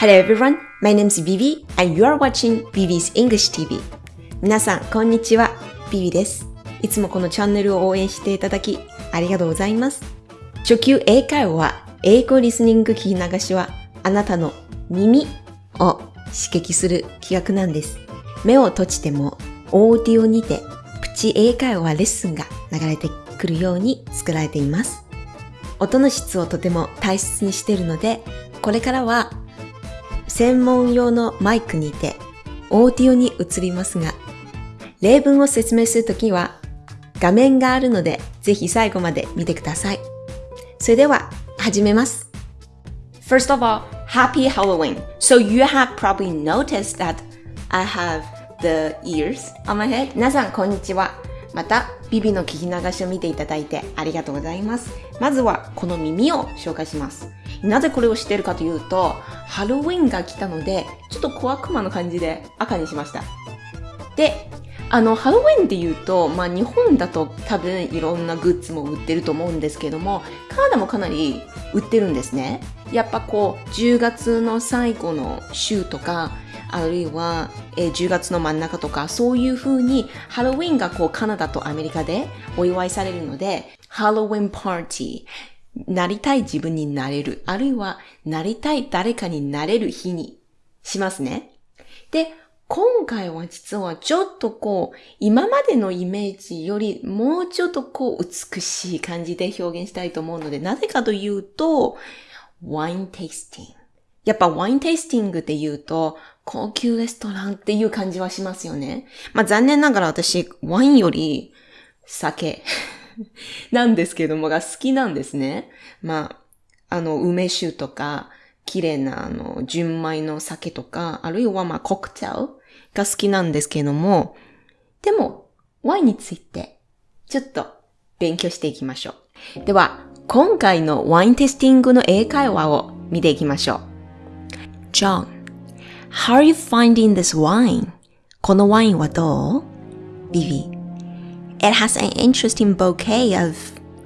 Hello everyone, my name is Vivi and you are watching Vivi's English TV. 皆さん、こんにちは。Vivi です。いつもこのチャンネルを応援していただき、ありがとうございます。初級英会話は、英語リスニング聞き流しは、あなたの耳を刺激する企画なんです。目を閉じても、オーディオにて、プチ英会話レッスンが流れてくるように作られています。音の質をとても大切にしているので、これからは専門用のマイクにてオーディオに移りますが、例文を説明するときは画面があるのでぜひ最後まで見てください。それでは始めます。First of all, Happy Halloween! So you have probably noticed that I have the ears on my head. 皆さんこんにちは。また、ビビの聞き流しを見ていただいてありがとうございます。まずはこの耳を紹介します。なぜこれをしてるかというと、ハロウィンが来たので、ちょっと小悪魔の感じで赤にしました。で、あの、ハロウィンって言うと、まあ日本だと多分いろんなグッズも売ってると思うんですけども、カナダもかなり売ってるんですね。やっぱこう、10月の最後の週とか、あるいは、えー10月の真ん中とか、そういう風にハロウィンがこうカナダとアメリカでお祝いされるので、ハロウィンパーティー、なりたい自分になれる、あるいはなりたい誰かになれる日にしますね。で、今回は実はちょっとこう、今までのイメージよりもうちょっとこう美しい感じで表現したいと思うので、なぜかというと、ワインテイスティング。やっぱワインテイスティングって言うと、高級レストランっていう感じはしますよね。まあ残念ながら私、ワインより酒 なんですけどもが好きなんですね。まあ、あの、梅酒とか、綺麗なあの、純米の酒とか、あるいはまあ、コクテルが好きなんですけども、でも、ワインについて、ちょっと勉強していきましょう。では、今回のワインテイスティングの英会話を見ていきましょう。John, how are you finding this wine? このワインはどう ?Vivi, it has an interesting bouquet of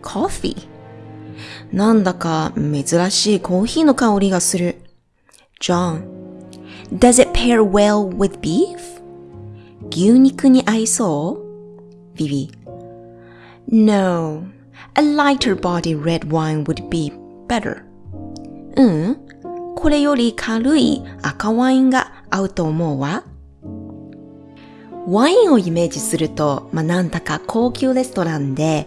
coffee. なんだか珍しいコーヒーの香りがする。John, does it pair well with beef? 牛肉に合いそう ?Vivi, no, a lighter body red wine would be better. うん、 これより軽い赤ワインが合うと思うわ。ワインをイメージすると、まあ、なんだか高級レストランで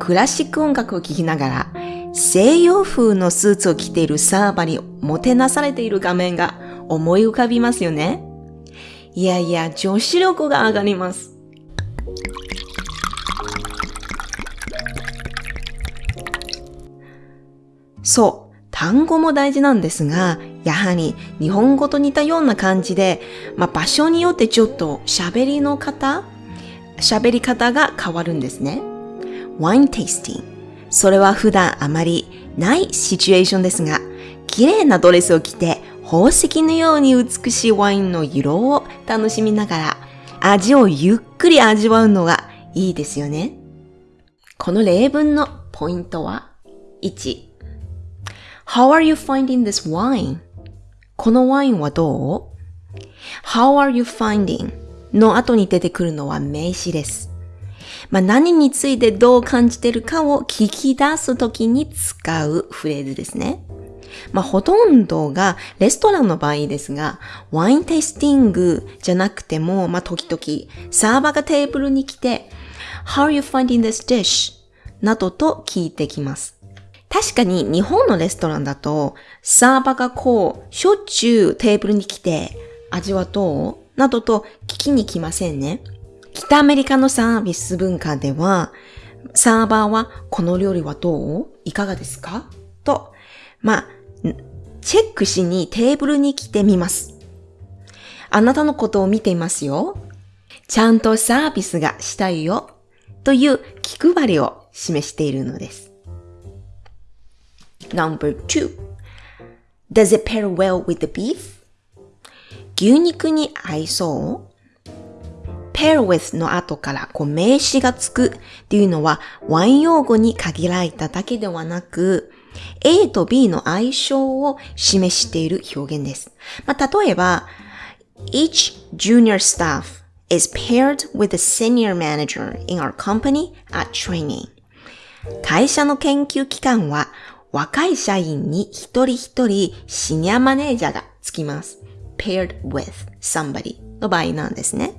クラシック音楽を聴きながら西洋風のスーツを着ているサーバーにもてなされている画面が思い浮かびますよね。いやいや、女子力が上がります。そう、単語も大事なんですが、やはり日本語と似たような感じで、まあ、場所によってちょっと喋りの方、喋り方が変わるんですね。ワインテイスティング。それは普段あまりないシチュエーションですが、綺麗なドレスを着て宝石のように美しいワインの色を楽しみながら、味をゆっくり味わうのがいいですよね。この例文のポイントは、1、How are you finding this wine? このワインはどう ?How are you finding? の後に出てくるのは名詞です。まあ、何についてどう感じてるかを聞き出すときに使うフレーズですね。まあ、ほとんどがレストランの場合ですが、ワインテイスティングじゃなくても、まあ、時々サーバーがテーブルに来て、How are you finding this dish? などと聞いてきます。確かに日本のレストランだと、サーバーがこう、しょっちゅうテーブルに来て、味はどう？などと聞きに来ませんね。北アメリカのサービス文化では、サーバーはこの料理はどう？いかがですか？と、まあ、チェックしにテーブルに来てみます。あなたのことを見ていますよ。ちゃんとサービスがしたいよ。という気配りを示しているのです。Number two. Does it pair well with the beef? 牛肉に合いそう pair with の後からこう名詞がつくっていうのはワイン用語に限られただけではなく、A と B の相性を示している表現です。まあ、例えば、each junior staff is paired with a senior manager in our company at training. 会社の研究機関は若い社員に一人一人シニアマネージャーがつきます。paired with somebody の場合なんですね。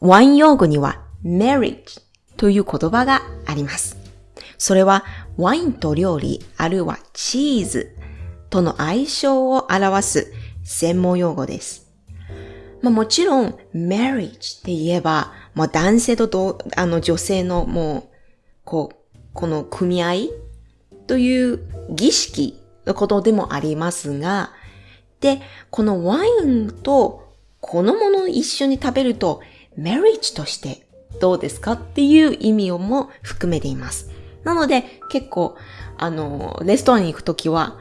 ワイン用語には marriage という言葉があります。それはワインと料理あるいはチーズとの相性を表す専門用語です。まあ、もちろん marriage って言えば、もう男性とあの女性のもう、こう、この組合という儀式のことでもありますが、で、このワインとこのものを一緒に食べると、マリッジとしてどうですかっていう意味をも含めています。なので、結構、あの、レストランに行くときは、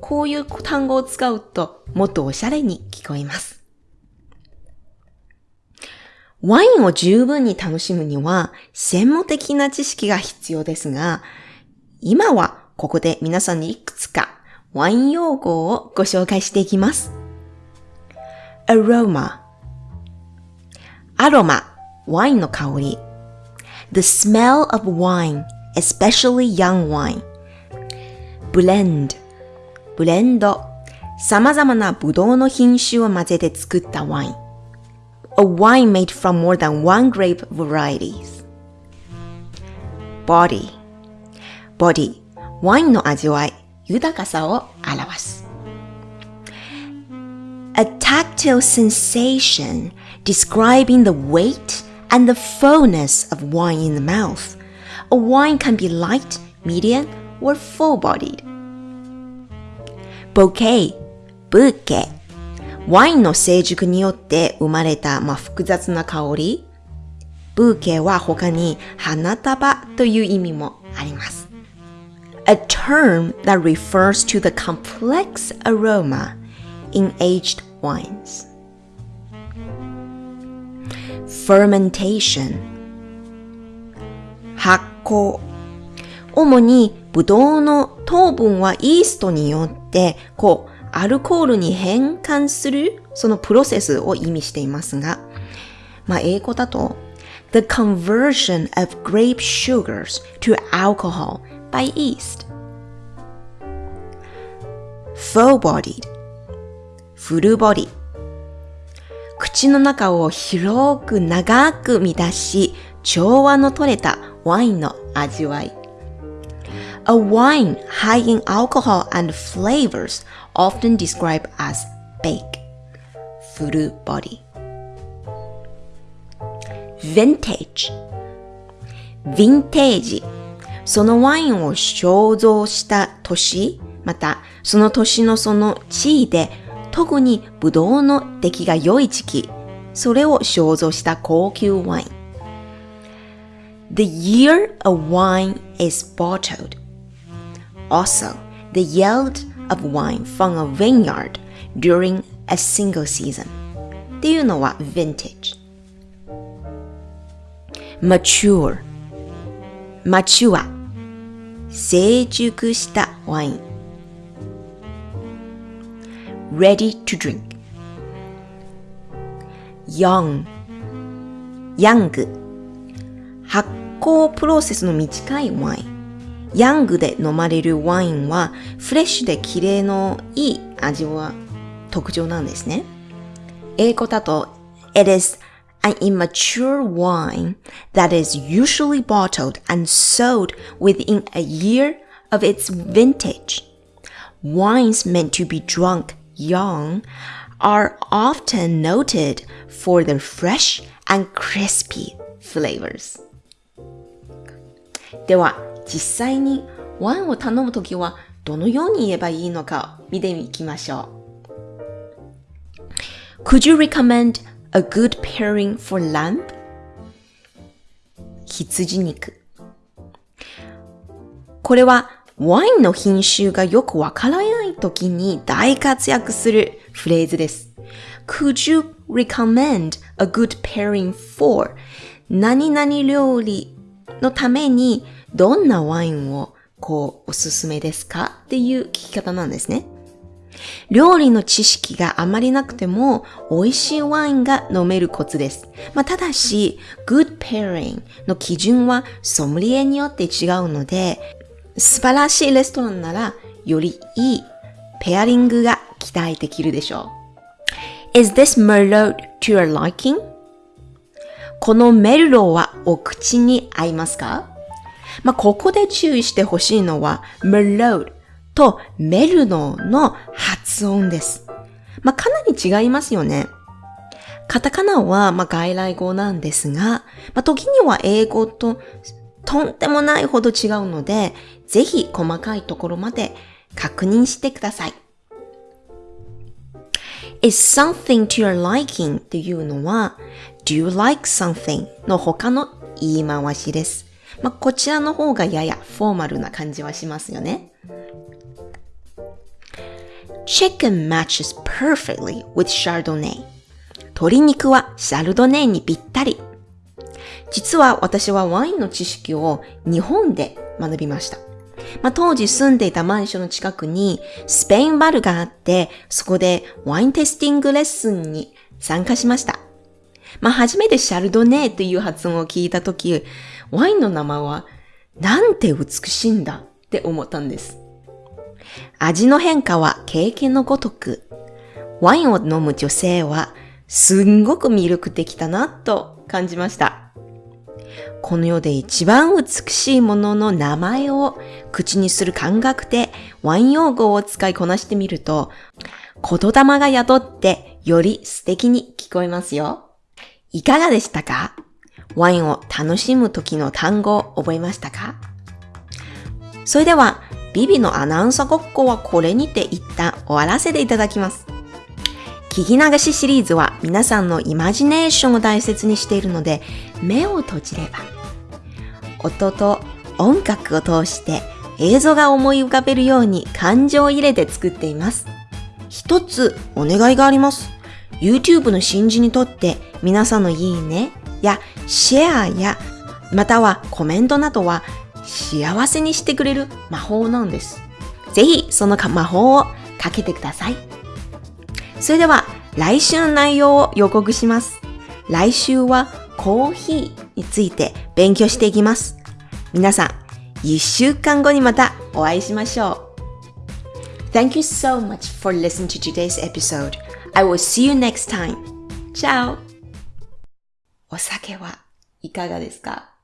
こういう単語を使うと、もっとおしゃれに聞こえます。ワインを十分に楽しむには、専門的な知識が必要ですが、今はここで皆さんにいくつかワイン用語をご紹介していきます。aroma アロマ、ワインの香り。the smell of wine, especially young wine. blend ブレンド様々なブドウの品種を混ぜて作ったワイン。a wine made from more than one grape varieties. body body ワインの味わい、豊かさを表す。a tactile sensation describing the weight and the fullness of wine in the mouth. A wine can be light, medium, or full-bodied. bouquet, ブーケワインの成熟によって生まれた、まあ、複雑な香り。ブーケは他に花束という意味もあります。A term that refers to the complex aroma in aged wines. fermentation 発酵主にブドウの糖分はイーストによってこうアルコールに変換するそのプロセスを意味していますが、まあ、英語だと The conversion of grape sugars to alcohol by yeast full-bodied フルボディ口の中を広く長く満たし調和の取れたワインの味わい A wine high in alcohol and flavors often described as bake, full body. Vintage Vintage そのワインを肖像した年、またその年のその地位で特にブドウの出来が良い時期、それを肖像した高級ワイン。The year a wine is bottled also the yield of wine from a vineyard during a single season っていうのは vintage mature mature 成熟したワイン。Ready to drink. Young. Young. 発酵プロセスの短いワイン。ヤングで飲まれるワインはフレッシュで綺麗のいい味は特徴なんですね。英語だと It is an immature wine that is usually bottled and sold within a year of its vintage. Wines meant to be drunk young are often noted for their fresh and crispy flavors. では、実際にワインを頼むときはどのように言えばいいのか見ていきましょう。Could you recommend a good pairing for lamb? 羊肉。これはワインの品種がよくわからないときに大活躍するフレーズです。Could you recommend a good pairing for 何々料理のためにどんなワインをこうおすすめですかっていう聞き方なんですね。料理の知識があまりなくても美味しいワインが飲めるコツです。まあ、ただし、good pairing の基準はソムリエによって違うので、素晴らしいレストランならよりいいペアリングが期待できるでしょう。Is this Merlot to your liking? このメルローはお口に合いますか？まあ、ここで注意してほしいのは、Merlot とメルノの発音です。まあ、かなり違いますよね。カタカナは、ま、外来語なんですが、まあ、時には英語ととんでもないほど違うので、ぜひ細かいところまで確認してください。is something to your liking っていうのは do you like something? の他の言い回しです。まあ、こちらの方がややフォーマルな感じはしますよね。Chicken matches perfectly with Chardonnay. 鶏肉はシャルドネーにぴったり。実は私はワインの知識を日本で学びました。まあ、当時住んでいたマンションの近くにスペインバルがあって、そこでワインテスティングレッスンに参加しました。まあ、初めてシャルドネーという発音を聞いたとき、ワインの名前はなんて美しいんだって思ったんです。味の変化は経験のごとく、ワインを飲む女性はすんごく魅力的だなと感じました。この世で一番美しいものの名前を口にする感覚でワイン用語を使いこなしてみると、言霊が宿ってより素敵に聞こえますよ。いかがでしたか？ワインを楽しむ時の単語を覚えましたか？それでは、ビビのアナウンサーごっこはこれにて一旦終わらせていただきます。聞き流しシリーズは皆さんのイマジネーションを大切にしているので、目を閉じれば、音と音楽を通して映像が思い浮かべるように感情を入れて作っています。一つお願いがあります。YouTube の新人にとって皆さんのいいねやシェアやまたはコメントなどは幸せにしてくれる魔法なんです。ぜひその魔法をかけてください。それでは来週の内容を予告します。来週はコーヒーについて勉強していきます。皆さん、一週間後にまたお会いしましょう。Thank you so much for listening to today's episode. I will see you next time. Ciao! お酒はいかがですか？